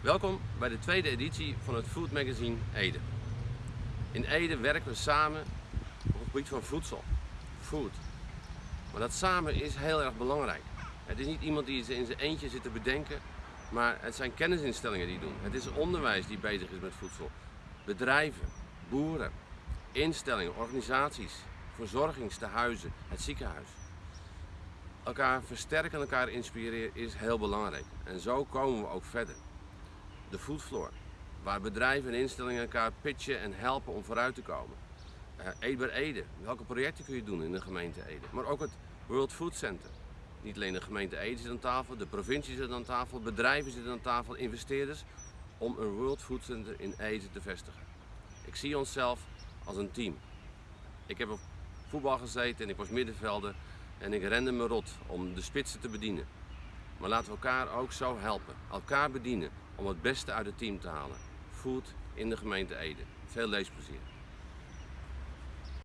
Welkom bij de tweede editie van het Food Magazine Ede. In Ede werken we samen op het gebied van voedsel, food. Maar dat samen is heel erg belangrijk. Het is niet iemand die in zijn eentje zit te bedenken, maar het zijn kennisinstellingen die doen. Het is onderwijs die bezig is met voedsel. Bedrijven, boeren, instellingen, organisaties, verzorgingstehuizen, het ziekenhuis. Elkaar versterken en elkaar inspireren is heel belangrijk. En zo komen we ook verder. De foodfloor, waar bedrijven en instellingen elkaar pitchen en helpen om vooruit te komen. Uh, Ede Ede, welke projecten kun je doen in de gemeente Ede? Maar ook het World Food Center. Niet alleen de gemeente Ede zit aan tafel, de provincie zit aan tafel, bedrijven zitten aan tafel, investeerders, om een World Food Center in Ede te vestigen. Ik zie onszelf als een team. Ik heb op voetbal gezeten en ik was middenvelder en ik rende me rot om de spitsen te bedienen. Maar laten we elkaar ook zo helpen, elkaar bedienen om het beste uit het team te halen. Food in de gemeente Ede. Veel leesplezier.